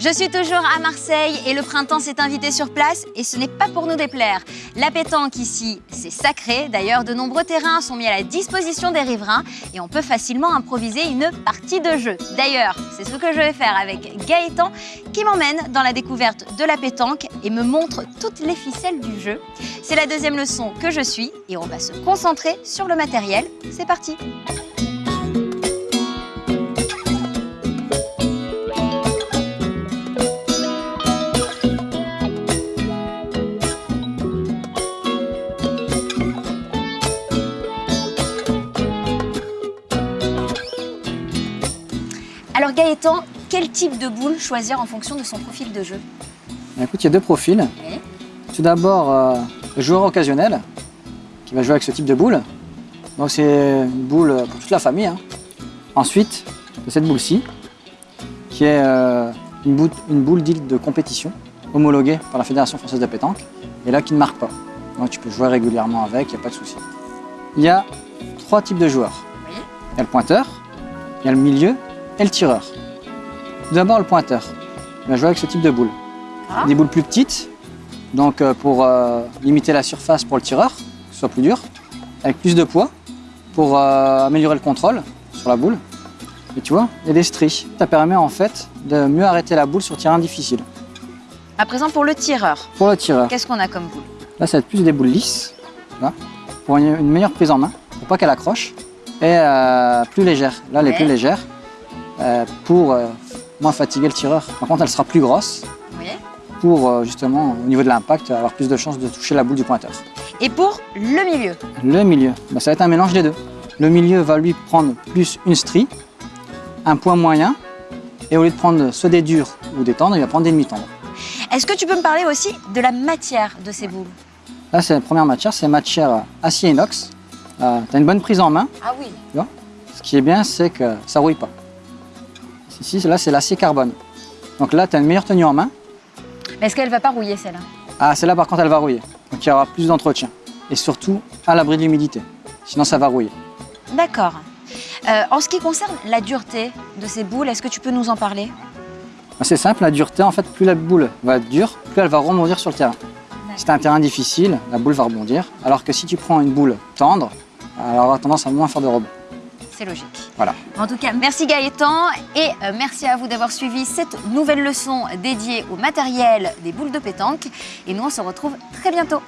Je suis toujours à Marseille et le printemps s'est invité sur place et ce n'est pas pour nous déplaire. La pétanque ici, c'est sacré. D'ailleurs, de nombreux terrains sont mis à la disposition des riverains et on peut facilement improviser une partie de jeu. D'ailleurs, c'est ce que je vais faire avec Gaëtan qui m'emmène dans la découverte de la pétanque et me montre toutes les ficelles du jeu. C'est la deuxième leçon que je suis et on va se concentrer sur le matériel. C'est parti Gaëtan, quel type de boule choisir en fonction de son profil de jeu Écoute, il y a deux profils. Tout d'abord, euh, le joueur occasionnel qui va jouer avec ce type de boule. Donc c'est une boule pour toute la famille. hein. Ensuite, de cette boule-ci, qui est euh, une boule, une boule dite de compétition, homologuée par la Fédération française de pétanque, et là qui ne marque pas. Donc tu peux jouer régulièrement avec, il n'y a pas de souci. Il y a trois types de joueurs. Il y a le pointeur, il y a le milieu et le tireur. Tout d'abord, le pointeur. Il va jouer avec ce type de boule. Ah. Des boules plus petites, donc euh, pour euh, limiter la surface pour le tireur, que ce soit plus dur, avec plus de poids, pour euh, améliorer le contrôle sur la boule. Et tu vois, a des stries. Ça permet en fait de mieux arrêter la boule sur terrain difficile. À présent pour le tireur, Pour le tireur, qu'est-ce qu'on a comme boule? Là ça va être plus des boules lisses, vois, pour une, une meilleure prise en main, pour pas qu'elle accroche, et euh, plus légère. Là, elle est Ouais. plus légère euh, pour euh, moins fatiguer le tireur. Par contre, elle sera plus grosse Oui. pour euh, justement, au niveau de l'impact, avoir plus de chances de toucher la boule du pointeur. Et pour le milieu Le milieu, bah, ça va être un mélange des deux. Le milieu va lui prendre plus une strie, un point moyen, et au lieu de prendre soit des durs ou des tendres, il va prendre des demi-tendres. Est-ce que tu peux me parler aussi de la matière de ces boules? Là, c'est la première matière, c'est matière acier inox. tu as une bonne prise en main. Ah oui. Ce qui est bien, c'est que ça rouille pas. Ici, là, c'est l'acier carbone. Donc là, tu as une meilleure tenue en main. Mais est-ce qu'elle va pas rouiller celle-là? Ah, celle-là, par contre, elle va rouiller. Donc il y aura plus d'entretien. Et surtout, à l'abri de l'humidité. Sinon, ça va rouiller. D'accord. Euh, en ce qui concerne la dureté de ces boules, est-ce que tu peux nous en parler? Bah, C'est simple, la dureté, en fait, plus la boule va être dure, plus elle va rebondir sur le terrain. Si tu un terrain difficile, la boule va rebondir. Alors que si tu prends une boule tendre, elle aura tendance à moins faire de rebond. C'est logique. Voilà. En tout cas, merci Gaëtan et euh, merci à vous d'avoir suivi cette nouvelle leçon dédiée au matériel des boules de pétanque. Et nous, on se retrouve très bientôt.